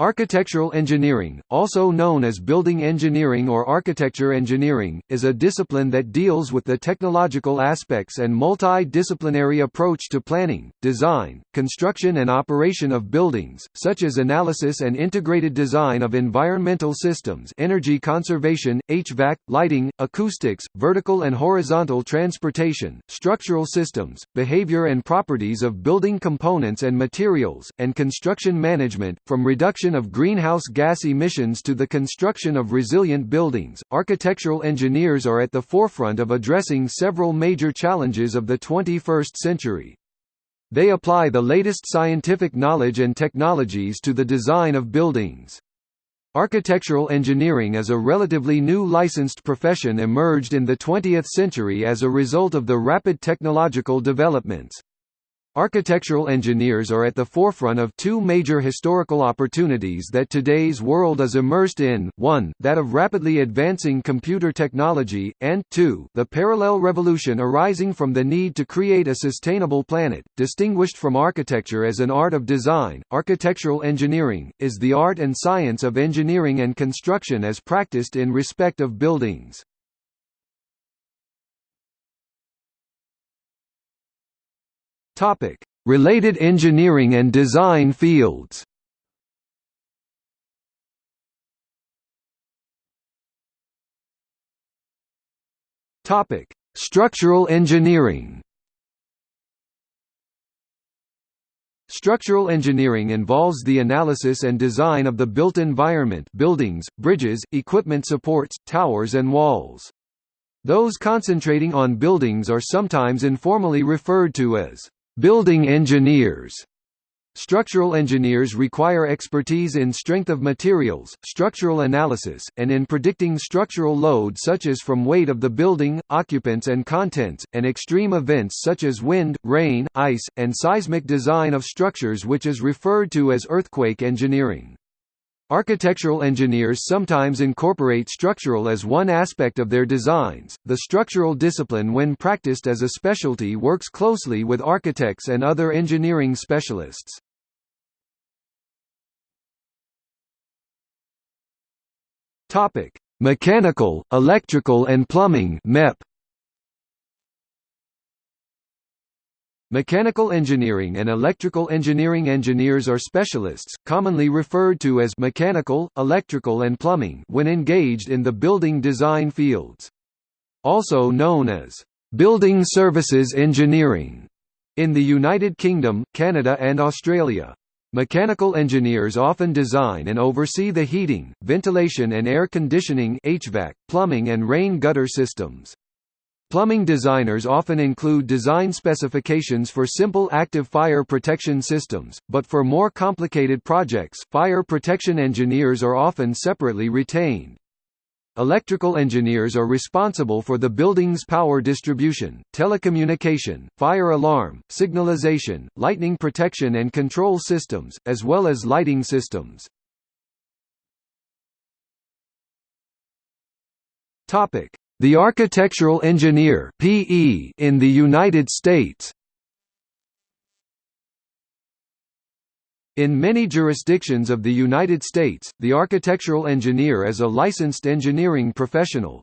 Architectural engineering, also known as building engineering or architecture engineering, is a discipline that deals with the technological aspects and multi-disciplinary approach to planning, design, construction and operation of buildings, such as analysis and integrated design of environmental systems energy conservation, HVAC, lighting, acoustics, vertical and horizontal transportation, structural systems, behavior and properties of building components and materials, and construction management, from reduction of greenhouse gas emissions to the construction of resilient buildings, architectural engineers are at the forefront of addressing several major challenges of the 21st century. They apply the latest scientific knowledge and technologies to the design of buildings. Architectural engineering as a relatively new licensed profession emerged in the 20th century as a result of the rapid technological developments. Architectural engineers are at the forefront of two major historical opportunities that today's world is immersed in, one, that of rapidly advancing computer technology, and, two, the parallel revolution arising from the need to create a sustainable planet. Distinguished from architecture as an art of design, architectural engineering, is the art and science of engineering and construction as practiced in respect of buildings. Topic: Related engineering and design fields. Topic: Structural engineering. Structural engineering involves the analysis and design of the built environment buildings, bridges, equipment supports, towers and walls. Those concentrating on buildings are sometimes informally referred to as Building engineers Structural engineers require expertise in strength of materials, structural analysis, and in predicting structural load such as from weight of the building, occupants and contents, and extreme events such as wind, rain, ice, and seismic design of structures which is referred to as earthquake engineering. Architectural engineers sometimes incorporate structural as one aspect of their designs. The structural discipline, when practiced as a specialty, works closely with architects and other engineering specialists. Topic: Mechanical, electrical and plumbing (MEP). Mechanical engineering and electrical engineering engineers are specialists, commonly referred to as mechanical, electrical and plumbing when engaged in the building design fields. Also known as building services engineering in the United Kingdom, Canada and Australia. Mechanical engineers often design and oversee the heating, ventilation and air conditioning HVAC, plumbing and rain gutter systems. Plumbing designers often include design specifications for simple active fire protection systems, but for more complicated projects, fire protection engineers are often separately retained. Electrical engineers are responsible for the building's power distribution, telecommunication, fire alarm, signalization, lightning protection and control systems, as well as lighting systems. Topic: the architectural engineer (PE) in the United States. In many jurisdictions of the United States, the architectural engineer is a licensed engineering professional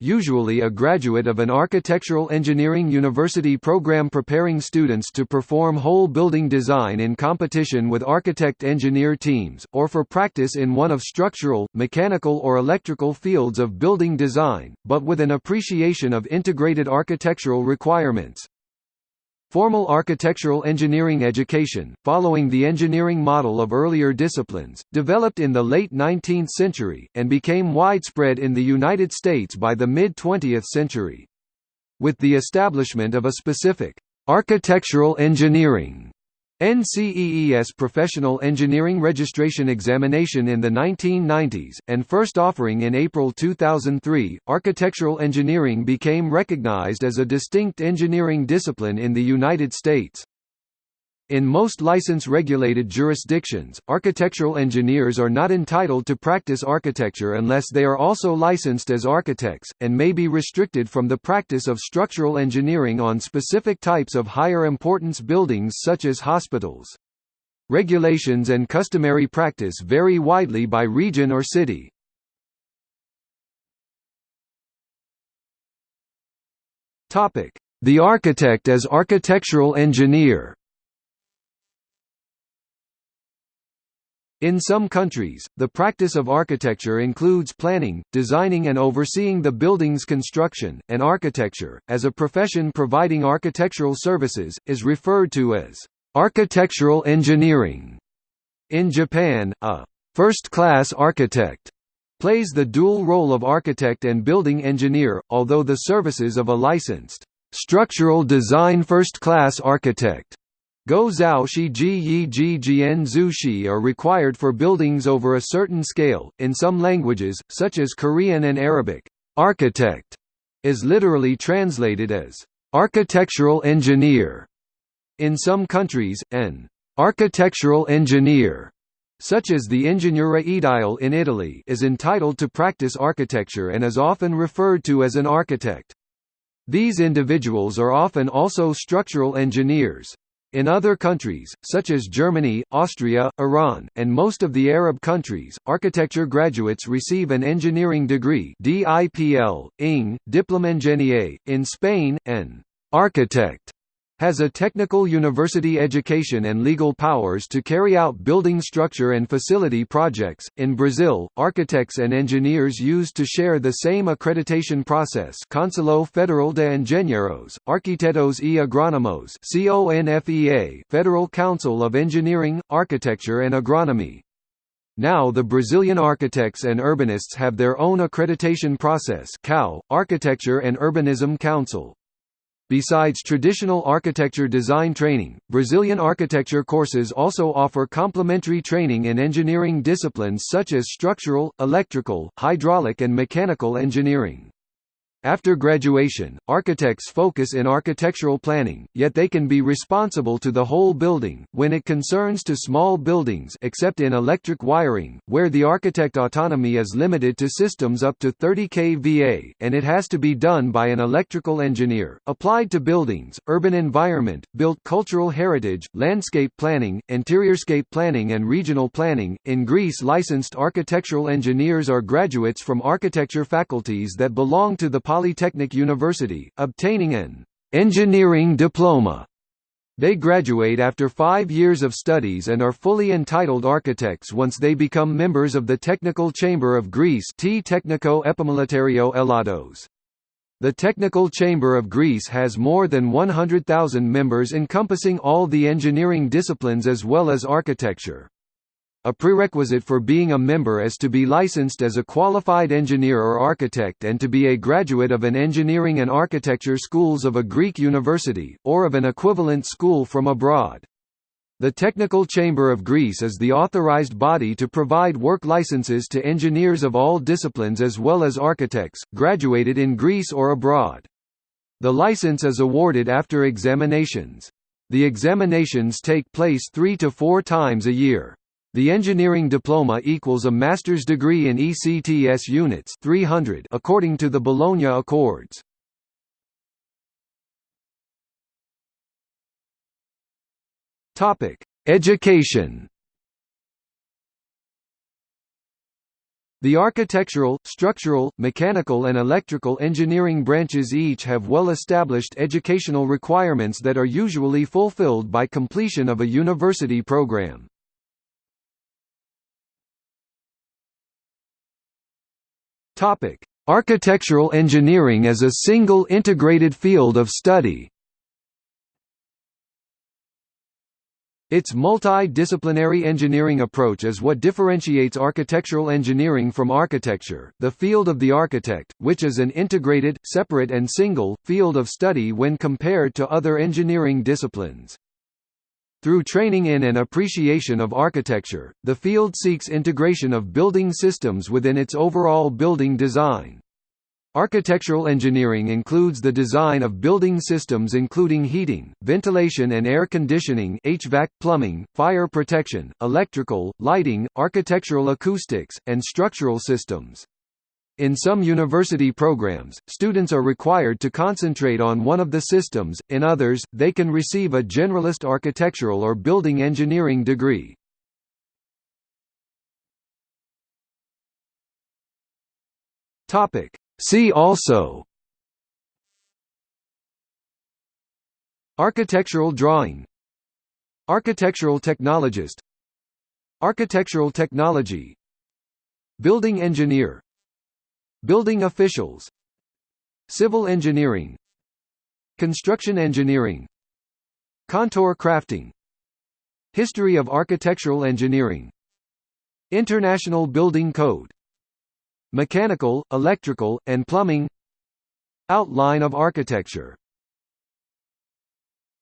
usually a graduate of an architectural engineering university program preparing students to perform whole building design in competition with architect-engineer teams, or for practice in one of structural, mechanical or electrical fields of building design, but with an appreciation of integrated architectural requirements. Formal architectural engineering education, following the engineering model of earlier disciplines, developed in the late 19th century, and became widespread in the United States by the mid-20th century. With the establishment of a specific architectural engineering NCEES professional engineering registration examination in the 1990s, and first offering in April 2003, architectural engineering became recognized as a distinct engineering discipline in the United States. In most license-regulated jurisdictions, architectural engineers are not entitled to practice architecture unless they are also licensed as architects, and may be restricted from the practice of structural engineering on specific types of higher importance buildings such as hospitals. Regulations and customary practice vary widely by region or city. The architect as architectural engineer In some countries, the practice of architecture includes planning, designing and overseeing the building's construction, and architecture, as a profession providing architectural services, is referred to as architectural engineering. In Japan, a first-class architect plays the dual role of architect and building engineer, although the services of a licensed structural design first-class architect Go zhao shi ji yi ji jian zhu shi are required for buildings over a certain scale. In some languages, such as Korean and Arabic, architect is literally translated as architectural engineer. In some countries, an architectural engineer such as the Ingegnere Edile in Italy is entitled to practice architecture and is often referred to as an architect. These individuals are often also structural engineers. In other countries, such as Germany, Austria, Iran, and most of the Arab countries, architecture graduates receive an engineering degree DIPL, ing, Diplôme Ingénieur, in Spain, an architect has a technical university education and legal powers to carry out building structure and facility projects. In Brazil, architects and engineers used to share the same accreditation process. Conselho Federal de Engenheiros, Arquitetos e Agrônomos (CONFEA), Federal Council of Engineering, Architecture and Agronomy. Now the Brazilian architects and urbanists have their own accreditation process CAU, Architecture and Urbanism Council. Besides traditional architecture design training, Brazilian architecture courses also offer complementary training in engineering disciplines such as structural, electrical, hydraulic and mechanical engineering. After graduation, architects focus in architectural planning, yet they can be responsible to the whole building, when it concerns to small buildings except in electric wiring, where the architect autonomy is limited to systems up to 30 kVA, and it has to be done by an electrical engineer. Applied to buildings, urban environment, built cultural heritage, landscape planning, interiorscape planning and regional planning. In Greece licensed architectural engineers are graduates from architecture faculties that belong to the Polytechnic University, obtaining an engineering diploma. They graduate after five years of studies and are fully entitled architects once they become members of the Technical Chamber of Greece T Technico Elados. The Technical Chamber of Greece has more than 100,000 members encompassing all the engineering disciplines as well as architecture. A prerequisite for being a member is to be licensed as a qualified engineer or architect and to be a graduate of an engineering and architecture schools of a Greek university, or of an equivalent school from abroad. The Technical Chamber of Greece is the authorized body to provide work licenses to engineers of all disciplines as well as architects, graduated in Greece or abroad. The license is awarded after examinations. The examinations take place three to four times a year. The engineering diploma equals a master's degree in ECTS units 300 according to the Bologna Accords. Topic: Education. The architectural, structural, mechanical and electrical engineering branches each have well-established educational requirements that are usually fulfilled by completion of a university program. Topic: Architectural engineering as a single integrated field of study. Its multi-disciplinary engineering approach is what differentiates architectural engineering from architecture, the field of the architect, which is an integrated, separate and single, field of study when compared to other engineering disciplines. Through training in and appreciation of architecture, the field seeks integration of building systems within its overall building design. Architectural engineering includes the design of building systems including heating, ventilation and air conditioning HVAC, plumbing, fire protection, electrical, lighting, architectural acoustics, and structural systems. In some university programs, students are required to concentrate on one of the systems, in others, they can receive a generalist architectural or building engineering degree. See also Architectural drawing Architectural technologist Architectural technology Building engineer Building officials Civil engineering Construction engineering Contour crafting History of architectural engineering International Building Code Mechanical, electrical, and plumbing Outline of architecture